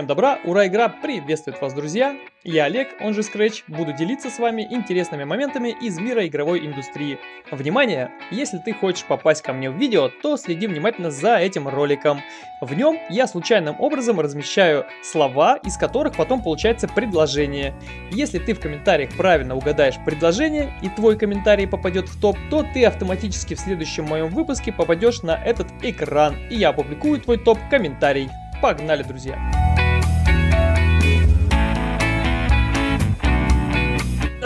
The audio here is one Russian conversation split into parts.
Всем добра, ура, игра приветствует вас, друзья! Я Олег, он же Scratch, буду делиться с вами интересными моментами из мира игровой индустрии. Внимание! Если ты хочешь попасть ко мне в видео, то следи внимательно за этим роликом. В нем я случайным образом размещаю слова, из которых потом получается предложение. Если ты в комментариях правильно угадаешь предложение и твой комментарий попадет в топ, то ты автоматически в следующем моем выпуске попадешь на этот экран, и я опубликую твой топ-комментарий. Погнали, друзья!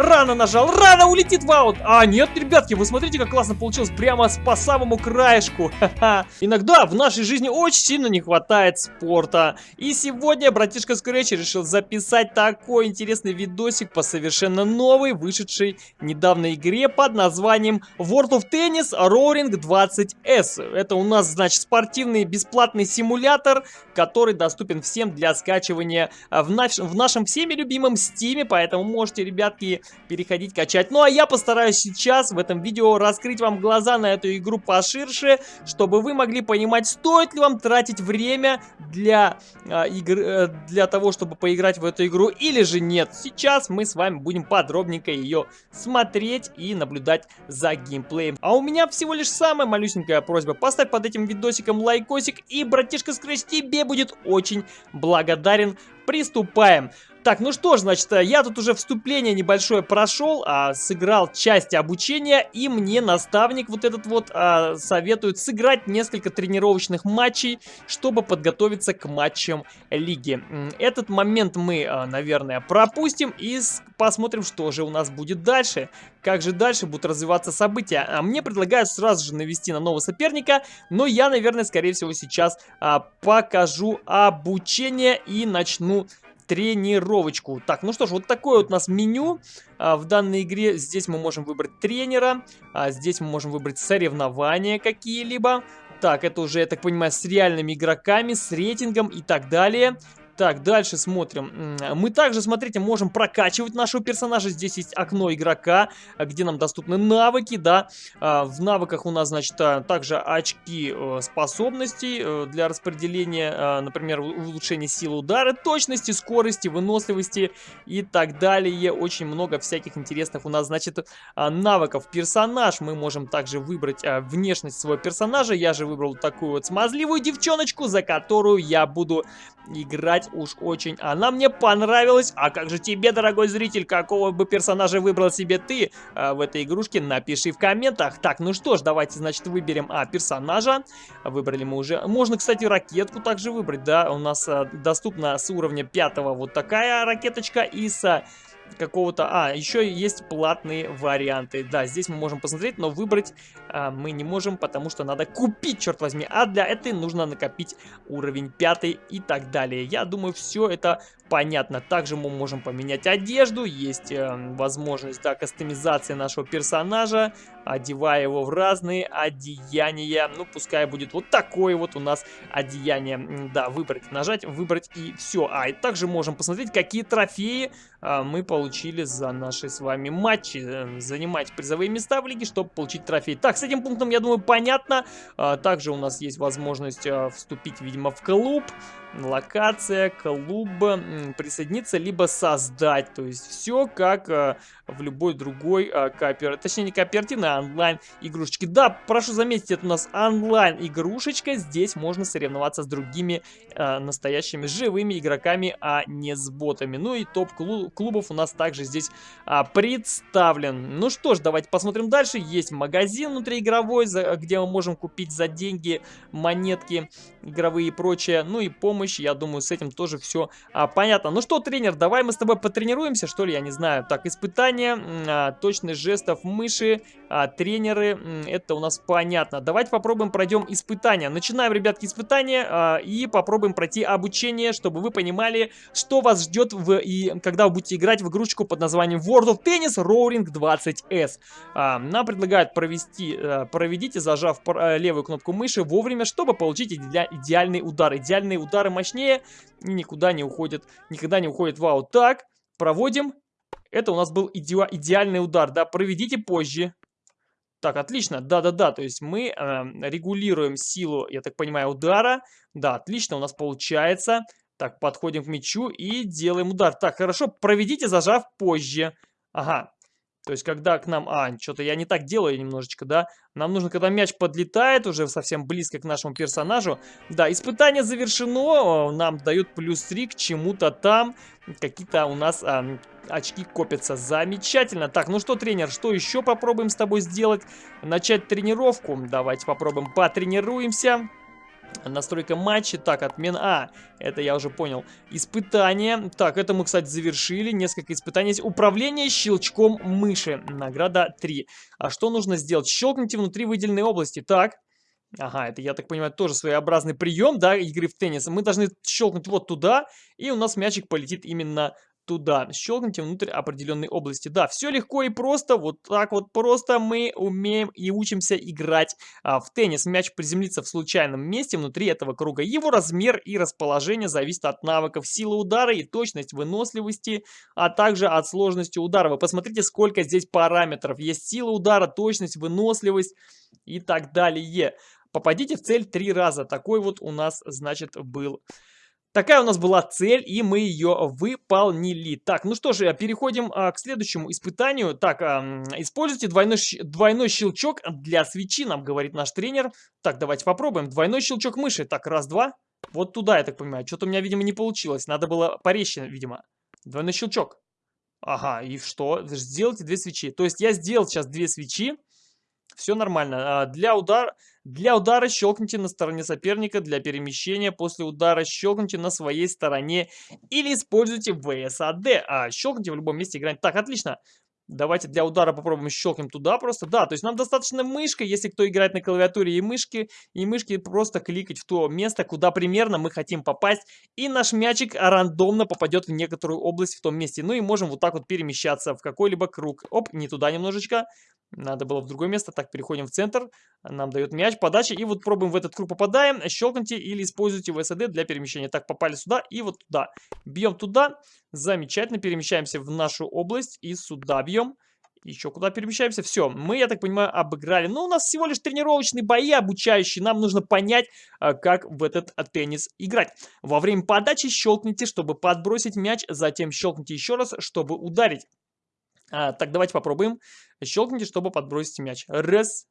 Рано нажал, рано улетит в аут. А, нет, ребятки, вы смотрите, как классно получилось. Прямо по самому краешку. Ха-ха. Иногда в нашей жизни очень сильно не хватает спорта. И сегодня братишка Скретч решил записать такой интересный видосик по совершенно новой, вышедшей недавно игре под названием World of Tennis Roaring 20S. Это у нас, значит, спортивный бесплатный симулятор, который доступен всем для скачивания в, наш в нашем всеми любимом Steam. Поэтому можете, ребятки, переходить, качать. Ну а я постараюсь сейчас в этом видео раскрыть вам глаза на эту игру поширше, чтобы вы могли понимать, стоит ли вам тратить время для, э, игр, э, для того, чтобы поиграть в эту игру или же нет. Сейчас мы с вами будем подробненько ее смотреть и наблюдать за геймплеем. А у меня всего лишь самая малюсенькая просьба. Поставь под этим видосиком лайкосик и, братишка Scratch, тебе будет очень благодарен. Приступаем. Так, ну что ж, значит, э, я тут уже вступление небольшое прошел, а, сыграл часть обучения, и мне наставник вот этот вот а, советует сыграть несколько тренировочных матчей, чтобы подготовиться к матчам лиги. Этот момент мы, а, наверное, пропустим и посмотрим, что же у нас будет дальше. Как же дальше будут развиваться события. А мне предлагают сразу же навести на нового соперника, но я, наверное, скорее всего сейчас а, покажу обучение и начну тренировочку. Так, ну что ж, вот такое вот у нас меню а, в данной игре. Здесь мы можем выбрать тренера, а здесь мы можем выбрать соревнования какие-либо. Так, это уже, я так понимаю, с реальными игроками, с рейтингом и так далее. Так, дальше смотрим. Мы также, смотрите, можем прокачивать нашего персонажа. Здесь есть окно игрока, где нам доступны навыки, да. А, в навыках у нас, значит, а, также очки э, способностей э, для распределения, а, например, улучшения силы удара, точности, скорости, выносливости и так далее. Очень много всяких интересных у нас, значит, навыков. Персонаж мы можем также выбрать внешность своего персонажа. Я же выбрал такую вот смазливую девчоночку, за которую я буду играть уж очень. Она мне понравилась. А как же тебе, дорогой зритель, какого бы персонажа выбрал себе ты а, в этой игрушке? Напиши в комментах. Так, ну что ж, давайте, значит, выберем а, персонажа. Выбрали мы уже. Можно, кстати, ракетку также выбрать, да. У нас а, доступна с уровня пятого вот такая ракеточка и с какого-то... А, еще есть платные варианты. Да, здесь мы можем посмотреть, но выбрать а, мы не можем, потому что надо купить, черт возьми. А для этой нужно накопить уровень 5 и так далее. Я думаю, все это понятно. Также мы можем поменять одежду, есть э, возможность да, кастомизации нашего персонажа, одевая его в разные одеяния. Ну, пускай будет вот такое вот у нас одеяние. Да, выбрать, нажать, выбрать и все. А, и также можем посмотреть, какие трофеи э, мы получили за наши с вами матчи. Э, занимать призовые места в лиге, чтобы получить трофей. Так, с этим пунктом, я думаю, понятно. А, также у нас есть возможность э, вступить, видимо, в клуб локация, клуб, присоединиться, либо создать. То есть все как э, в любой другой э, кооператив, точнее не кооперативной, а онлайн игрушечки. Да, прошу заметить, это у нас онлайн игрушечка. Здесь можно соревноваться с другими э, настоящими живыми игроками, а не с ботами. Ну и топ клубов у нас также здесь а, представлен. Ну что ж, давайте посмотрим дальше. Есть магазин внутриигровой, за, где мы можем купить за деньги монетки игровые и прочее. Ну и помощь. Я думаю, с этим тоже все а, понятно. Ну что, тренер, давай мы с тобой потренируемся, что ли, я не знаю. Так, испытания, а, точность жестов мыши, а, тренеры, это у нас понятно. Давайте попробуем пройдем испытания. Начинаем, ребятки, испытания а, и попробуем пройти обучение, чтобы вы понимали, что вас ждет, в, и, когда вы будете играть в игрушечку под названием World of Tennis Roaring 20S. А, нам предлагают провести, а, проведите, зажав а, левую кнопку мыши вовремя, чтобы получить идеальный удар. Идеальные удары мощнее никуда не уходит, никогда не уходит в аут. Так, проводим. Это у нас был иде идеальный удар, да, проведите позже. Так, отлично, да-да-да, то есть мы э, регулируем силу, я так понимаю, удара. Да, отлично, у нас получается. Так, подходим к мячу и делаем удар. Так, хорошо, проведите, зажав позже. Ага, то есть, когда к нам... А, что-то я не так делаю немножечко, да? Нам нужно, когда мяч подлетает уже совсем близко к нашему персонажу. Да, испытание завершено. Нам дают плюс 3 к чему-то там. Какие-то у нас а, очки копятся. Замечательно. Так, ну что, тренер, что еще попробуем с тобой сделать? Начать тренировку. Давайте попробуем потренируемся. Настройка матча. Так, отмена. А, это я уже понял. Испытание. Так, это мы, кстати, завершили. Несколько испытаний. Управление щелчком мыши. Награда 3. А что нужно сделать? Щелкните внутри выделенной области. Так. Ага, это, я так понимаю, тоже своеобразный прием, да, игры в теннис. Мы должны щелкнуть вот туда, и у нас мячик полетит именно туда. Щелкните внутрь определенной области. Да, все легко и просто. Вот так вот просто мы умеем и учимся играть а, в теннис. Мяч приземлится в случайном месте внутри этого круга. Его размер и расположение зависит от навыков силы удара и точность выносливости, а также от сложности удара. Вы посмотрите, сколько здесь параметров. Есть сила удара, точность, выносливость и так далее. Попадите в цель три раза. Такой вот у нас, значит, был Такая у нас была цель, и мы ее выполнили. Так, ну что же, переходим а, к следующему испытанию. Так, а, используйте двойной, двойной щелчок для свечи, нам говорит наш тренер. Так, давайте попробуем. Двойной щелчок мыши. Так, раз, два. Вот туда, я так понимаю. Что-то у меня, видимо, не получилось. Надо было порезче, видимо. Двойной щелчок. Ага, и что? Сделайте две свечи. То есть я сделал сейчас две свечи. Все нормально. А, для удара... Для удара щелкните на стороне соперника, для перемещения после удара щелкните на своей стороне или используйте VSAD. А, щелкните в любом месте играть. Так, отлично. Давайте для удара попробуем щелкнем туда просто. Да, то есть нам достаточно мышкой, если кто играет на клавиатуре и мышки, и мышки просто кликать в то место, куда примерно мы хотим попасть. И наш мячик рандомно попадет в некоторую область в том месте. Ну и можем вот так вот перемещаться в какой-либо круг. Оп, не туда немножечко. Надо было в другое место. Так, переходим в центр. Нам дает мяч, подача. И вот пробуем в этот круг попадаем. Щелкните или используйте VSD для перемещения. Так, попали сюда и вот туда. Бьем туда. Замечательно. Перемещаемся в нашу область. И сюда бьем. Еще куда перемещаемся? Все, мы, я так понимаю, обыграли. Но у нас всего лишь тренировочные бои обучающие. Нам нужно понять, а, как в этот теннис играть. Во время подачи щелкните, чтобы подбросить мяч. Затем щелкните еще раз, чтобы ударить. А, так, давайте попробуем. Щелкните, чтобы подбросить мяч. Раз.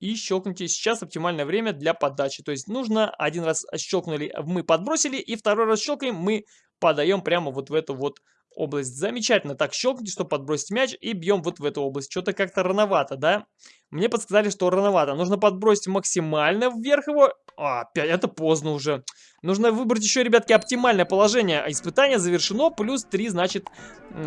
И щелкните. Сейчас оптимальное время для подачи. То есть нужно один раз щелкнули, мы подбросили, и второй раз щелкаем, мы подаем прямо вот в эту вот область. Замечательно. Так, щелкните, чтобы подбросить мяч, и бьем вот в эту область. Что-то как-то рановато, да? Мне подсказали, что рановато. Нужно подбросить максимально вверх его. А, опять, это поздно уже. Нужно выбрать еще, ребятки, оптимальное положение. Испытание завершено, плюс 3, значит,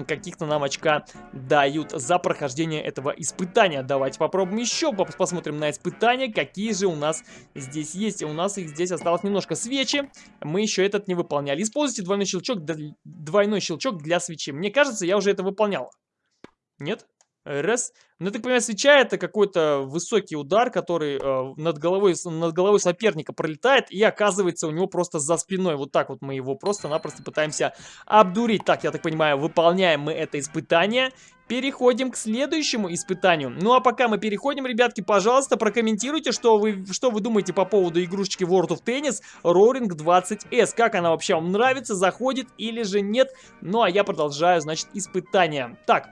каких-то нам очка дают за прохождение этого испытания. Давайте попробуем еще, посмотрим на испытания, какие же у нас здесь есть. У нас их здесь осталось немножко. Свечи, мы еще этот не выполняли. Используйте двойной щелчок, двойной щелчок для свечи. Мне кажется, я уже это выполнял. Нет? Раз. Ну, так понимаю, свеча это какой-то высокий удар, который э, над, головой, над головой соперника пролетает и оказывается у него просто за спиной. Вот так вот мы его просто-напросто пытаемся обдурить. Так, я так понимаю, выполняем мы это испытание. Переходим к следующему испытанию. Ну а пока мы переходим, ребятки, пожалуйста, прокомментируйте, что вы, что вы думаете по поводу игрушечки World of Tennis Roaring 20S. Как она вообще вам нравится, заходит или же нет. Ну а я продолжаю, значит, испытание. Так,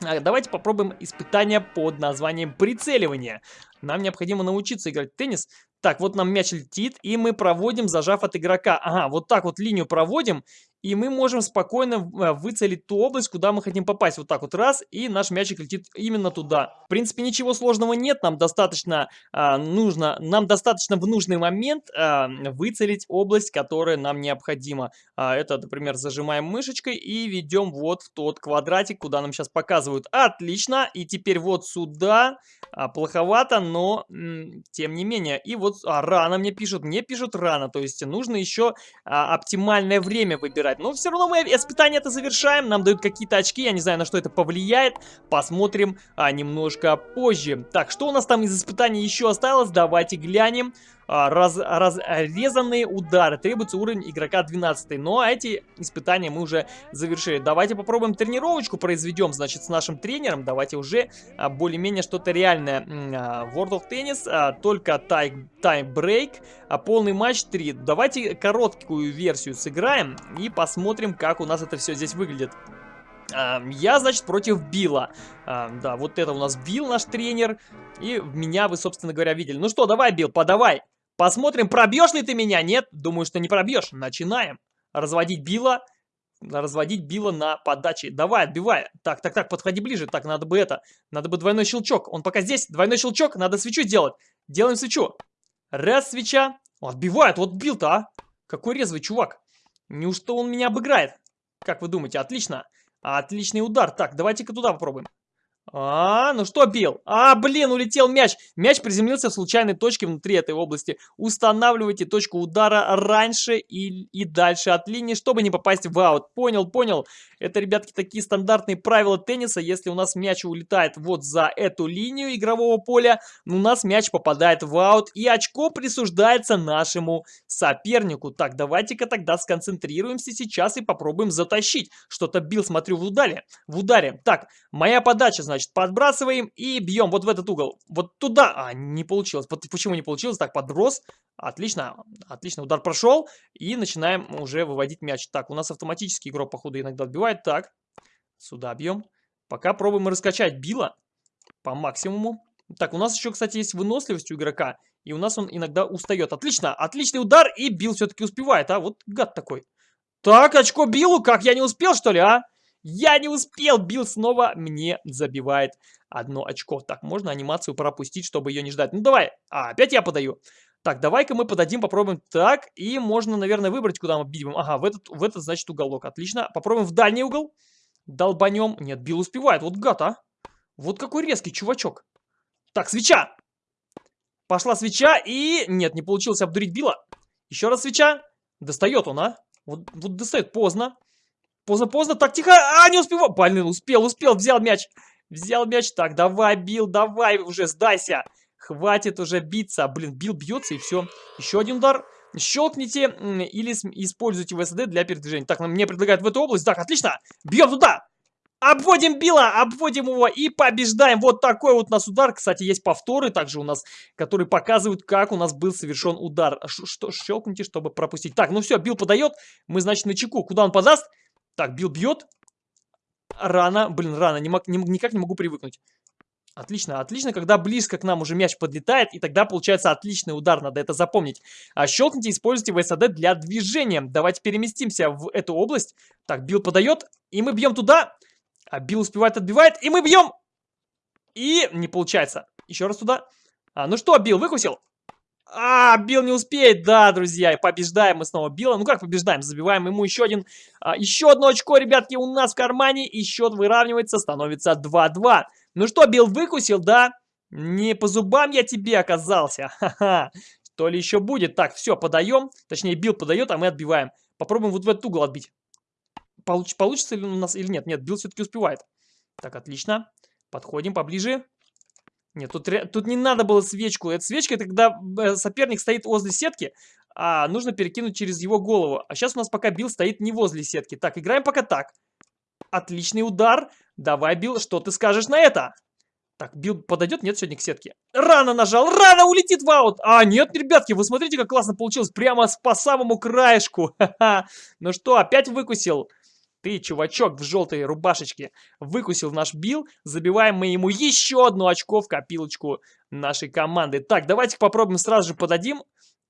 давайте попробуем испытание под названием прицеливание. Нам необходимо научиться играть в теннис. Так, вот нам мяч летит, и мы проводим, зажав от игрока. Ага, вот так вот линию проводим, и мы можем спокойно э, выцелить ту область, куда мы хотим попасть. Вот так вот раз, и наш мячик летит именно туда. В принципе, ничего сложного нет, нам достаточно а, нужно, нам достаточно в нужный момент а, выцелить область, которая нам необходима. А, это, например, зажимаем мышечкой и ведем вот в тот квадратик, куда нам сейчас показывают. Отлично, и теперь вот сюда, а, плоховато, но тем не менее. И вот а, рано мне пишут, мне пишут рано, то есть нужно еще а, оптимальное время выбирать играть. Но все равно мы испытание это завершаем. Нам дают какие-то очки. Я не знаю, на что это повлияет. Посмотрим а, немножко позже. Так, что у нас там из испытаний еще осталось? Давайте глянем. А, раз, разрезанные удары. Требуется уровень игрока 12. Но эти испытания мы уже завершили. Давайте попробуем тренировочку произведем, значит, с нашим тренером. Давайте уже а, более-менее что-то реальное. А, World of Tennis, только тайм-брейк, полный матч 3. Давайте короткую версию сыграем и посмотрим, как у нас это все здесь выглядит. Я, значит, против Билла. Да, вот это у нас Билл, наш тренер. И меня вы, собственно говоря, видели. Ну что, давай, Билл, подавай. Посмотрим, пробьешь ли ты меня. Нет, думаю, что не пробьешь. Начинаем. Разводить Билла. Разводить Билла на подаче. Давай, отбивай. Так, так, так, подходи ближе. Так, надо бы это. Надо бы двойной щелчок. Он пока здесь. Двойной щелчок. Надо свечу сделать. Делаем свечу. Раз, свеча. Отбивает. Вот Билл-то, а. Какой резвый чувак. Неужто он меня обыграет? Как вы думаете? Отлично. Отличный удар. Так, давайте-ка туда попробуем. А, ну что, бил? А, блин, улетел мяч. Мяч приземлился в случайной точке внутри этой области. Устанавливайте точку удара раньше и, и дальше от линии, чтобы не попасть в аут. Понял, понял. Это, ребятки, такие стандартные правила тенниса. Если у нас мяч улетает вот за эту линию игрового поля, у нас мяч попадает в аут, и очко присуждается нашему сопернику. Так, давайте-ка тогда сконцентрируемся сейчас и попробуем затащить. Что-то бил, смотрю, в ударе. В ударе. Так, моя подача, значит, подбрасываем и бьем вот в этот угол. Вот туда. А, не получилось. Почему не получилось? Так, подброс. Отлично, отлично, удар прошел. И начинаем уже выводить мяч. Так, у нас автоматический игрок, походу, иногда отбивает. Так, сюда бьем. Пока пробуем раскачать Билла по максимуму. Так, у нас еще, кстати, есть выносливость у игрока. И у нас он иногда устает. Отлично, отличный удар. И Билл все-таки успевает, а? Вот гад такой. Так, очко Биллу. Как, я не успел, что ли, а? Я не успел. Билл снова мне забивает одно очко. Так, можно анимацию пропустить, чтобы ее не ждать. Ну, давай. А, опять я подаю. Так, давай-ка мы подадим, попробуем так. И можно, наверное, выбрать, куда мы бить Ага, в этот, в этот, значит, уголок. Отлично. Попробуем в дальний угол. Долбанем. Нет, Билл успевает. Вот гад, а. Вот какой резкий чувачок. Так, свеча. Пошла свеча и... Нет, не получилось обдурить Билла. Еще раз свеча. Достает он, а. Вот, вот достает поздно. Поздно-поздно. Так, тихо. А, не успевал. Блин, успел, успел. Взял мяч. Взял мяч. Так, давай, Билл, давай уже, сдайся. Хватит уже биться. Блин, бил бьется и все. Еще один удар. Щелкните или используйте ВСД для передвижения. Так, мне предлагают в эту область. Так, отлично. Бьем туда. Обводим Билла, обводим его и побеждаем. Вот такой вот у нас удар. Кстати, есть повторы также у нас, которые показывают, как у нас был совершен удар. Ш что, щелкните, чтобы пропустить. Так, ну все, Билл подает. Мы, значит, на чеку. Куда он подаст? Так, Билл бьет. Рано. Блин, рано. Не мог, не, никак не могу привыкнуть. Отлично, отлично, когда близко к нам уже мяч подлетает, и тогда получается отличный удар, надо это запомнить. А щелкните, используйте ВСД для движения. Давайте переместимся в эту область. Так, Билл подает, и мы бьем туда. А Билл успевает, отбивает, и мы бьем. И не получается. Еще раз туда. А, ну что, Билл, выкусил? А, Билл не успеет, да, друзья, побеждаем мы снова Билла. Ну как побеждаем, забиваем ему еще один, а, еще одно очко, ребятки, у нас в кармане, и счет выравнивается, становится 2-2. Ну что, Билл выкусил, да? Не по зубам я тебе оказался. Ха-ха. То ли еще будет. Так, все, подаем. Точнее, Билл подает, а мы отбиваем. Попробуем вот в этот угол отбить. Получ получится ли у нас или нет? Нет, Билл все-таки успевает. Так, отлично. Подходим поближе. Нет, тут, тут не надо было свечку. Эта свечка, это когда э, соперник стоит возле сетки, а нужно перекинуть через его голову. А сейчас у нас пока Билл стоит не возле сетки. Так, играем пока так. Отличный удар. Давай, Билл, что ты скажешь на это? Так, Билл подойдет? Нет, сегодня к сетке. Рано нажал, рано улетит в аут. А, нет, ребятки, вы смотрите, как классно получилось. Прямо по самому краешку. Ну что, опять выкусил? Ты, чувачок в желтой рубашечке, выкусил наш Билл. Забиваем мы ему еще одно очко в копилочку нашей команды. Так, давайте попробуем сразу же подадим.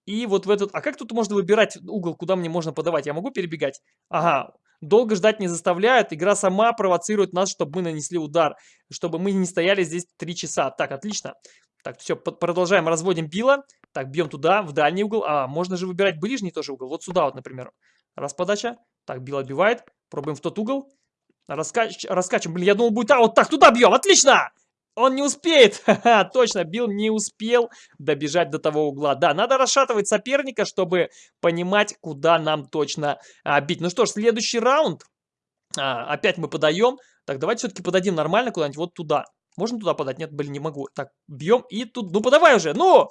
И вот в этот... А как тут можно выбирать угол, куда мне можно подавать? Я могу перебегать? Ага, долго ждать не заставляют. Игра сама провоцирует нас, чтобы мы нанесли удар. Чтобы мы не стояли здесь 3 часа. Так, отлично. Так, все, продолжаем. Разводим Билла. Так, бьем туда, в дальний угол. А, можно же выбирать ближний тоже угол. Вот сюда вот, например. Раз подача. Так, Билл отбивает. Пробуем в тот угол. Раскач... Раскачиваем. Блин, я думал, будет... А, вот так, туда бьем. Отлично! Он не успеет. Ха-ха, точно, Билл не успел добежать до того угла. Да, надо расшатывать соперника, чтобы понимать, куда нам точно а, бить. Ну что ж, следующий раунд. А, опять мы подаем. Так, давайте все-таки подадим нормально куда-нибудь вот туда. Можно туда подать? Нет, блин, не могу. Так, бьем и тут... Ну, подавай уже, ну!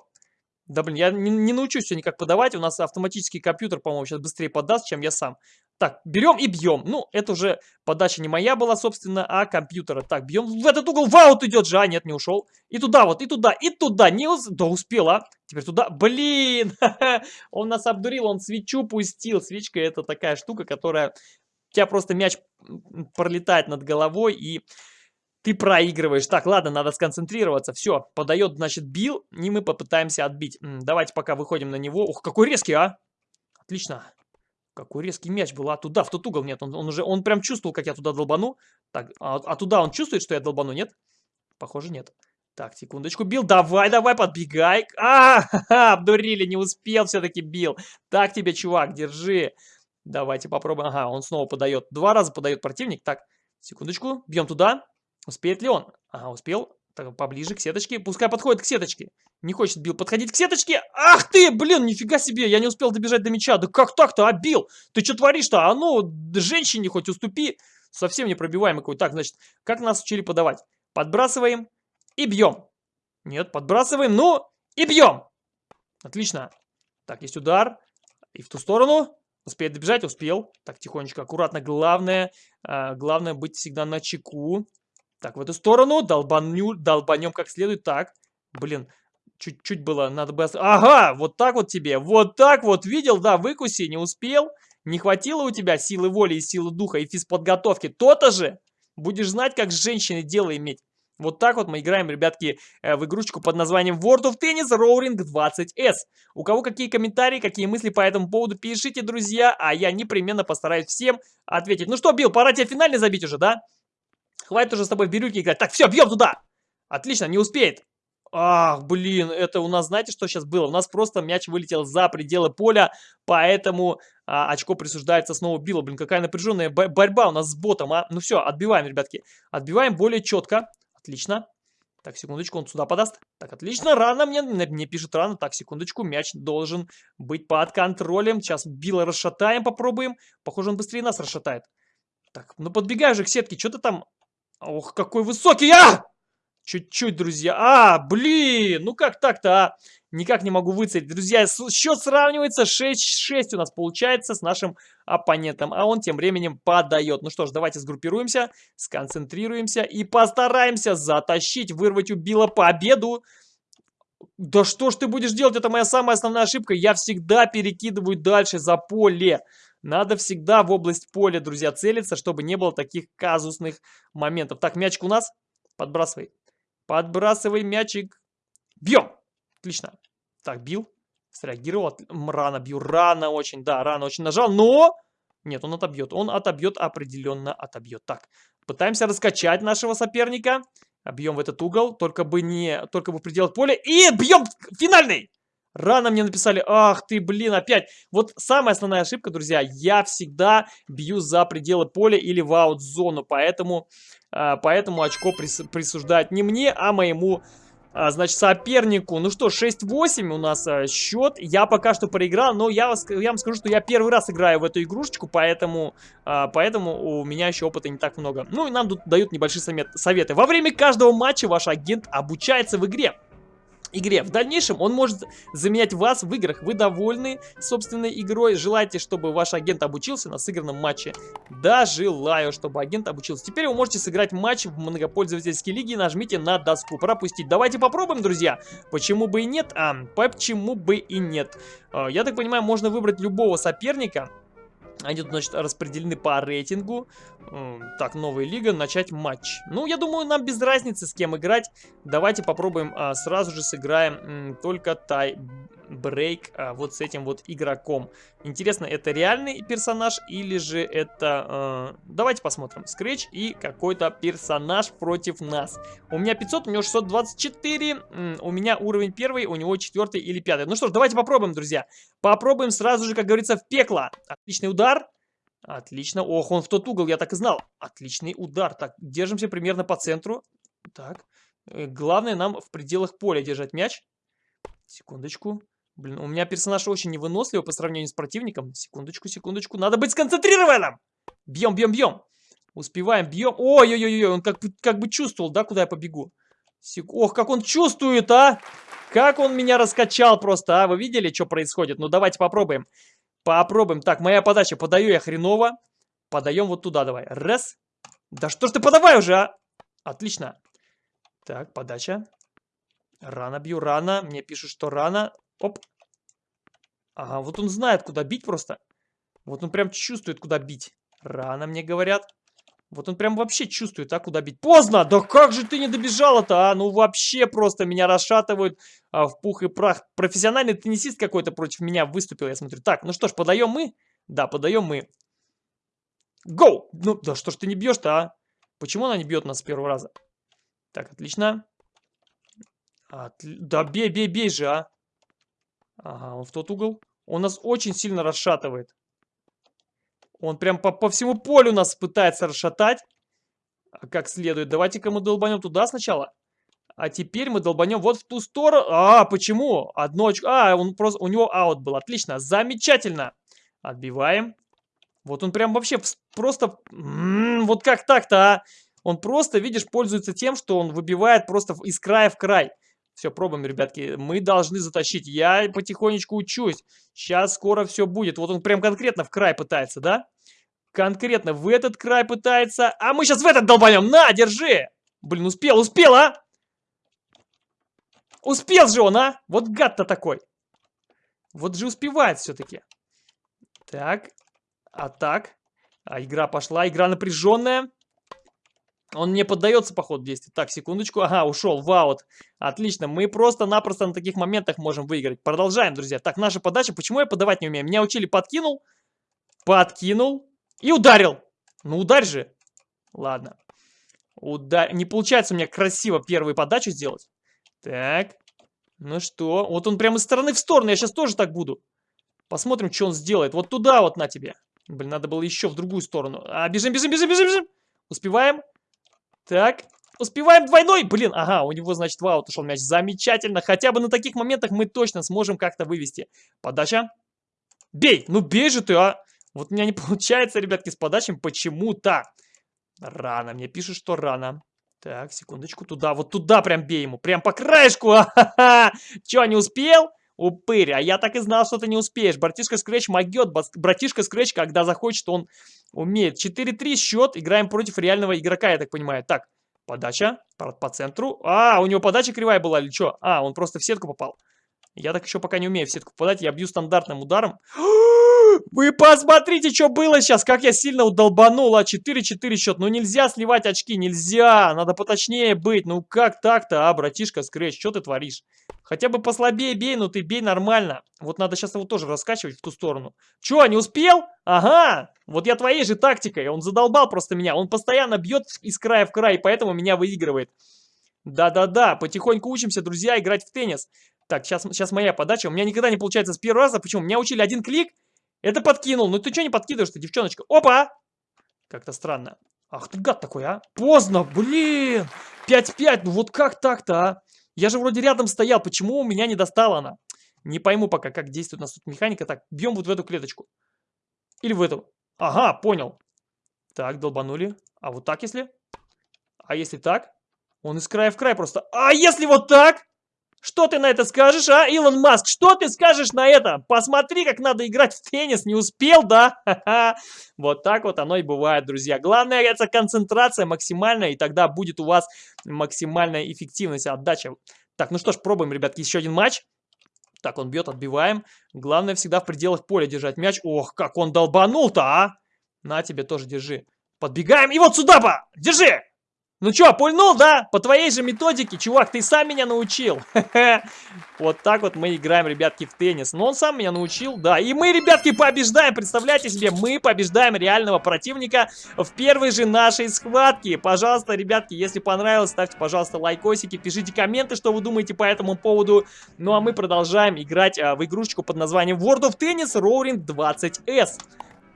Да блин, я не, не научусь все никак подавать. У нас автоматический компьютер, по-моему, сейчас быстрее подаст, чем я сам. Так, берем и бьем. Ну, это уже подача не моя была, собственно, а компьютера. Так, бьем в этот угол. Ваут идет же. А, нет, не ушел. И туда вот, и туда, и туда. Не уз... Да, успел, а. Теперь туда. Блин! он нас обдурил, он свечу пустил. Свечка это такая штука, которая... У тебя просто мяч пролетает над головой и ты проигрываешь. Так, ладно, надо сконцентрироваться. Все, подает, значит, бил, и мы попытаемся отбить. Давайте пока выходим на него. Ух, какой резкий, а! Отлично. Какой резкий мяч был, а туда, в тот угол, нет, он, он уже, он прям чувствовал, как я туда долбану. Так, а, а туда он чувствует, что я долбану, нет? Похоже, нет. Так, секундочку, бил, давай, давай, подбегай. А, обдурили, не успел все-таки бил. Так тебе, чувак, держи. Давайте попробуем. Ага, он снова подает. Два раза подает противник. Так, секундочку, бьем туда. Успеет ли он? Ага, успел. Поближе к сеточке. Пускай подходит к сеточке. Не хочет Бил подходить к сеточке. Ах ты, блин, нифига себе. Я не успел добежать до мяча. Да как так-то, а, Бил? Ты что творишь-то? А ну, женщине хоть уступи. Совсем непробиваемый какой. Так, значит, как нас учили подавать? Подбрасываем и бьем. Нет, подбрасываем, ну и бьем. Отлично. Так, есть удар. И в ту сторону. Успеет добежать? Успел. Так, тихонечко, аккуратно. Главное, э, главное быть всегда на чеку. Так, в эту сторону. Долбаню, долбанем как следует. Так, блин, чуть-чуть было, надо бы... Ага, вот так вот тебе, вот так вот, видел, да, выкуси, не успел. Не хватило у тебя силы воли и силы духа и физподготовки. То-то же будешь знать, как с женщиной дело иметь. Вот так вот мы играем, ребятки, э, в игрушечку под названием World of Tennis Roaring 20S. У кого какие комментарии, какие мысли по этому поводу, пишите, друзья, а я непременно постараюсь всем ответить. Ну что, Билл, пора тебе финальный забить уже, да? Хватит уже с тобой в бирюльки играть. Так, все, бьем туда. Отлично, не успеет. Ах, блин, это у нас, знаете, что сейчас было? У нас просто мяч вылетел за пределы поля, поэтому а, очко присуждается снова Биллу. Блин, какая напряженная борьба у нас с ботом, а? Ну все, отбиваем, ребятки. Отбиваем более четко. Отлично. Так, секундочку, он сюда подаст. Так, отлично, рано мне, мне пишет рано. Так, секундочку, мяч должен быть под контролем. Сейчас Билла расшатаем, попробуем. Похоже, он быстрее нас расшатает. Так, ну подбегай же к сетке, что ты там Ох, какой высокий! А! Чуть-чуть, друзья. А, блин, ну как так-то, а? Никак не могу выцелить. Друзья, счет сравнивается 6-6 у нас получается с нашим оппонентом. А он тем временем подает. Ну что ж, давайте сгруппируемся, сконцентрируемся и постараемся затащить, вырвать у Билла победу. Да что ж ты будешь делать? Это моя самая основная ошибка. Я всегда перекидываю дальше за поле. Надо всегда в область поля, друзья, целиться, чтобы не было таких казусных моментов. Так, мячик у нас. Подбрасывай. Подбрасывай мячик. Бьем. Отлично. Так, бил. Среагировал. Рано бью. Рано очень. Да, рано очень нажал. Но... Нет, он отобьет. Он отобьет, определенно отобьет. Так, пытаемся раскачать нашего соперника. Бьем в этот угол. Только бы не... Только бы в пределах поля. И бьем финальный! Рано мне написали, ах ты, блин, опять. Вот самая основная ошибка, друзья, я всегда бью за пределы поля или в аут-зону, поэтому, а, поэтому очко прис, присуждают не мне, а моему, а, значит, сопернику. Ну что, 6-8 у нас а, счет, я пока что проиграл, но я, я вам скажу, что я первый раз играю в эту игрушечку, поэтому, поэтому у меня еще опыта не так много. Ну и нам тут дают небольшие советы. Во время каждого матча ваш агент обучается в игре игре. В дальнейшем он может заменять вас в играх. Вы довольны собственной игрой? Желаете, чтобы ваш агент обучился на сыгранном матче? Да, желаю, чтобы агент обучился. Теперь вы можете сыграть матч в многопользовательской лиге. Нажмите на доску пропустить. Давайте попробуем, друзья. Почему бы и нет? А, почему бы и нет? А, я так понимаю, можно выбрать любого соперника. Они тут, значит, распределены по рейтингу. Так, новая лига, начать матч. Ну, я думаю, нам без разницы, с кем играть. Давайте попробуем а, сразу же сыграем только тай брейк а, вот с этим вот игроком. Интересно, это реальный персонаж или же это... А, давайте посмотрим. Scratch и какой-то персонаж против нас. У меня 500, у него 624, у меня уровень первый, у него четвертый или пятый. Ну что ж, давайте попробуем, друзья. Попробуем сразу же, как говорится, в пекло. Отличный удар. Отлично. Ох, он в тот угол, я так и знал. Отличный удар. Так, держимся примерно по центру. Так. Э, главное нам в пределах поля держать мяч. Секундочку. Блин, у меня персонаж очень невыносливый по сравнению с противником. Секундочку, секундочку. Надо быть сконцентрированным! Бьем, бьем, бьем. Успеваем, бьем. Ой-ой-ой, он как, как бы чувствовал, да, куда я побегу. Сек... Ох, как он чувствует, а! Как он меня раскачал просто, а? Вы видели, что происходит? Ну, давайте попробуем. Попробуем. Так, моя подача. Подаю я хреново. Подаем вот туда давай. Раз. Да что ж ты подавай уже, а? Отлично. Так, подача. Рано бью, рано. Мне пишут, что рано. Оп. Ага, вот он знает, куда бить просто. Вот он прям чувствует, куда бить. Рано мне говорят. Вот он прям вообще чувствует, а, куда бить. Поздно! Да как же ты не добежала-то, а? Ну вообще просто меня расшатывают а, в пух и прах. Профессиональный теннисист какой-то против меня выступил, я смотрю. Так, ну что ж, подаем мы? Да, подаем мы. Гоу! Ну, да что ж ты не бьешь-то, а? Почему она не бьет нас с первого раза? Так, отлично. Отли... Да бей, бей, бей же, а. Ага, он в тот угол. Он нас очень сильно расшатывает. Он прям по, по всему полю нас пытается расшатать. А как следует. Давайте-ка мы долбанем туда сначала. А теперь мы долбанем вот в ту сторону. А, почему? Одно очко. А, он просто, у него аут был. Отлично. Замечательно. Отбиваем. Вот он прям вообще просто... М -м, вот как так-то, а? Он просто, видишь, пользуется тем, что он выбивает просто из края в край. Все, пробуем, ребятки. Мы должны затащить. Я потихонечку учусь. Сейчас скоро все будет. Вот он прям конкретно в край пытается, да? Конкретно в этот край пытается. А мы сейчас в этот долбанем. На, держи. Блин, успел, успел, а? Успел же он, а? Вот гад-то такой. Вот же успевает все-таки. Так. А так. А игра пошла. Игра напряженная. Он не поддается по ходу действия. Так, секундочку. Ага, ушел в аут. Отлично. Мы просто-напросто на таких моментах можем выиграть. Продолжаем, друзья. Так, наша подача. Почему я подавать не умею? Меня учили подкинул. Подкинул. И ударил. Ну, ударь же. Ладно. Удар... Не получается у меня красиво первую подачу сделать. Так. Ну что? Вот он прямо из стороны в сторону. Я сейчас тоже так буду. Посмотрим, что он сделает. Вот туда вот на тебе. Блин, надо было еще в другую сторону. А, бежим, бежим, бежим, бежим, бежим. Успеваем? Так, успеваем двойной. Блин, ага, у него, значит, в аут ушел мяч. Замечательно. Хотя бы на таких моментах мы точно сможем как-то вывести. Подача. Бей! Ну бей же ты, а! Вот у меня не получается, ребятки, с подачами почему-то. Рано. Мне пишут, что рано. Так, секундочку. Туда, вот туда прям бей ему. Прям по краешку. А-ха-ха! Че, не успел? Упырь, а я так и знал, что ты не успеешь. Братишка Скретч могет. Братишка Скретч, когда захочет, он умеет. 4-3 счет. Играем против реального игрока, я так понимаю. Так, подача по, по центру. А, у него подача кривая была или что? А, он просто в сетку попал. Я так еще пока не умею в сетку попадать. Я бью стандартным ударом. Вы посмотрите, что было сейчас, как я сильно удолбанул, а 4-4 счет. Ну нельзя сливать очки, нельзя, надо поточнее быть. Ну как так-то, а, братишка Скретч, что ты творишь? Хотя бы послабее бей, но ты бей нормально. Вот надо сейчас его тоже раскачивать в ту сторону. Че, не успел? Ага, вот я твоей же тактикой, он задолбал просто меня. Он постоянно бьет из края в край, поэтому меня выигрывает. Да-да-да, потихоньку учимся, друзья, играть в теннис. Так, сейчас, сейчас моя подача. У меня никогда не получается с первого раза. Почему? Меня учили один клик, это подкинул. Ну ты что не подкидываешь-то, девчоночка? Опа! Как-то странно. Ах ты гад такой, а? Поздно, блин! 5-5, ну вот как так-то, а? Я же вроде рядом стоял, почему у меня не достала она? Не пойму пока, как действует у нас тут механика. Так, бьем вот в эту клеточку. Или в эту. Ага, понял. Так, долбанули. А вот так если? А если так? Он из края в край просто. А если вот так? Что ты на это скажешь, а, Илон Маск? Что ты скажешь на это? Посмотри, как надо играть в теннис. Не успел, да? Вот так вот оно и бывает, друзья. Главное, это концентрация максимальная, и тогда будет у вас максимальная эффективность, отдача. Так, ну что ж, пробуем, ребятки, еще один матч. Так, он бьет, отбиваем. Главное всегда в пределах поля держать мяч. Ох, как он долбанул-то, а! На тебе тоже держи. Подбегаем, и вот сюда, ба! Держи! Ну чё, пульнул, да? По твоей же методике, чувак, ты сам меня научил. Вот так вот мы играем, ребятки, в теннис. Но он сам меня научил, да. И мы, ребятки, побеждаем. Представляете себе, мы побеждаем реального противника в первой же нашей схватке. Пожалуйста, ребятки, если понравилось, ставьте, пожалуйста, лайкосики, пишите комменты, что вы думаете по этому поводу. Ну а мы продолжаем играть а, в игрушечку под названием World of Tennis Roaring 20S.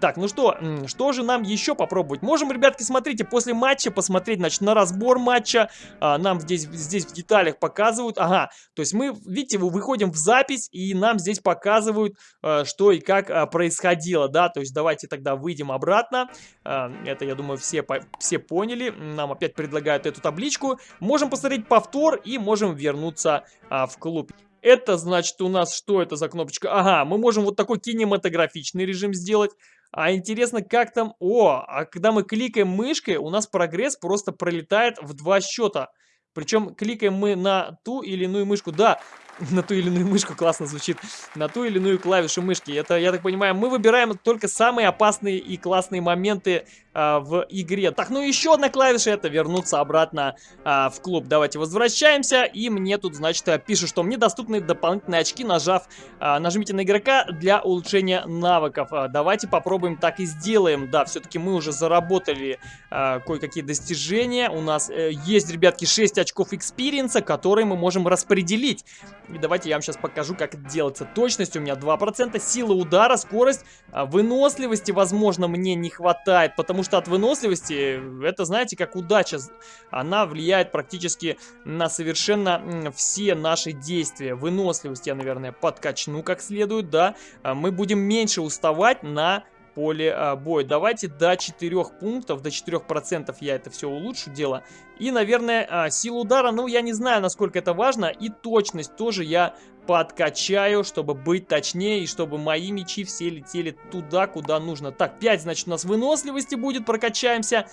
Так, ну что, что же нам еще попробовать? Можем, ребятки, смотрите, после матча посмотреть, значит, на разбор матча. А, нам здесь, здесь в деталях показывают. Ага, то есть мы, видите, выходим в запись, и нам здесь показывают, а, что и как а, происходило, да. То есть давайте тогда выйдем обратно. А, это, я думаю, все, все поняли. Нам опять предлагают эту табличку. Можем посмотреть повтор и можем вернуться а, в клуб. Это значит у нас, что это за кнопочка? Ага, мы можем вот такой кинематографичный режим сделать. А интересно, как там... О, а когда мы кликаем мышкой, у нас прогресс просто пролетает в два счета. Причем кликаем мы на ту или иную мышку. Да, на ту или иную мышку, классно звучит, на ту или иную клавишу мышки. Это, я так понимаю, мы выбираем только самые опасные и классные моменты а, в игре. Так, ну еще одна клавиша, это вернуться обратно а, в клуб. Давайте возвращаемся, и мне тут, значит, пишут, что мне доступны дополнительные очки, нажав, а, нажмите на игрока для улучшения навыков. А, давайте попробуем так и сделаем. Да, все-таки мы уже заработали а, кое-какие достижения. У нас э, есть, ребятки, 6 очков experience а, которые мы можем распределить. И давайте я вам сейчас покажу, как это делается. Точность у меня 2%, сила удара, скорость, а, выносливости, возможно, мне не хватает, потому что от выносливости, это, знаете, как удача. Она влияет практически на совершенно все наши действия. Выносливость я, наверное, подкачну как следует, да. А, мы будем меньше уставать на поле а, боя. Давайте до 4 пунктов, до 4% я это все улучшу дело. И, наверное, а, силу удара, ну, я не знаю, насколько это важно. И точность тоже я подкачаю, чтобы быть точнее, и чтобы мои мечи все летели туда, куда нужно. Так, 5, значит, у нас выносливости будет, прокачаемся.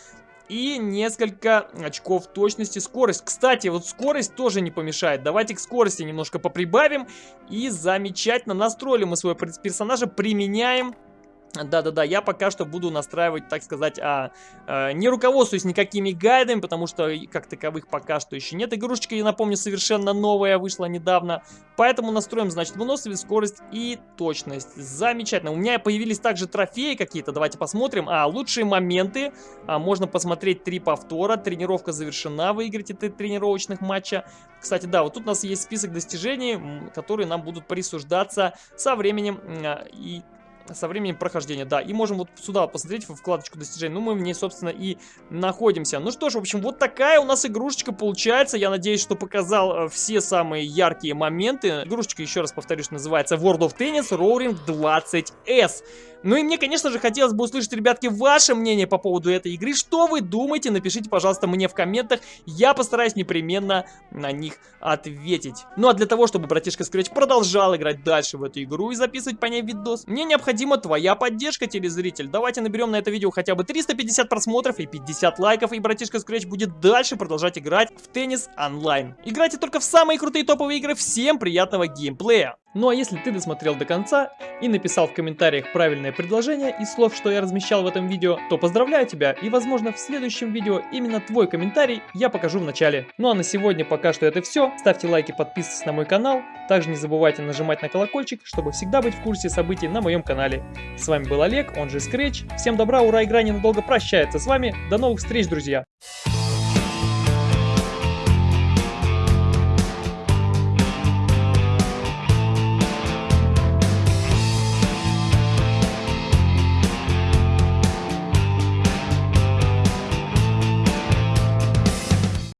И несколько очков точности, скорость. Кстати, вот скорость тоже не помешает. Давайте к скорости немножко поприбавим. И замечательно настроили мы своего персонажа, применяем да-да-да, я пока что буду настраивать, так сказать, а, а, не руководствуюсь никакими гайдами, потому что как таковых пока что еще нет. Игрушечка, я напомню, совершенно новая, вышла недавно. Поэтому настроим, значит, выносливость, скорость и точность. Замечательно. У меня появились также трофеи какие-то, давайте посмотрим. А, лучшие моменты. А, можно посмотреть три повтора. Тренировка завершена, выиграть три тренировочных матча. Кстати, да, вот тут у нас есть список достижений, которые нам будут присуждаться со временем а, и со временем прохождения, да. И можем вот сюда посмотреть, в вкладочку достижений. Ну, мы в ней, собственно, и находимся. Ну что ж, в общем, вот такая у нас игрушечка получается. Я надеюсь, что показал э, все самые яркие моменты. Игрушечка, еще раз повторюсь, называется World of Tennis Roaring 20S. Ну и мне, конечно же, хотелось бы услышать, ребятки, ваше мнение по поводу этой игры. Что вы думаете? Напишите, пожалуйста, мне в комментах. Я постараюсь непременно на них ответить. Ну а для того, чтобы братишка Scratch продолжал играть дальше в эту игру и записывать по ней видос, мне необходима твоя поддержка, телезритель. Давайте наберем на это видео хотя бы 350 просмотров и 50 лайков, и братишка Scratch будет дальше продолжать играть в теннис онлайн. Играйте только в самые крутые топовые игры. Всем приятного геймплея! Ну а если ты досмотрел до конца и написал в комментариях правильное предложение из слов, что я размещал в этом видео, то поздравляю тебя и возможно в следующем видео именно твой комментарий я покажу в начале. Ну а на сегодня пока что это все. Ставьте лайки, подписывайтесь на мой канал. Также не забывайте нажимать на колокольчик, чтобы всегда быть в курсе событий на моем канале. С вами был Олег, он же Scratch. Всем добра, ура, игра ненадолго прощается с вами. До новых встреч, друзья!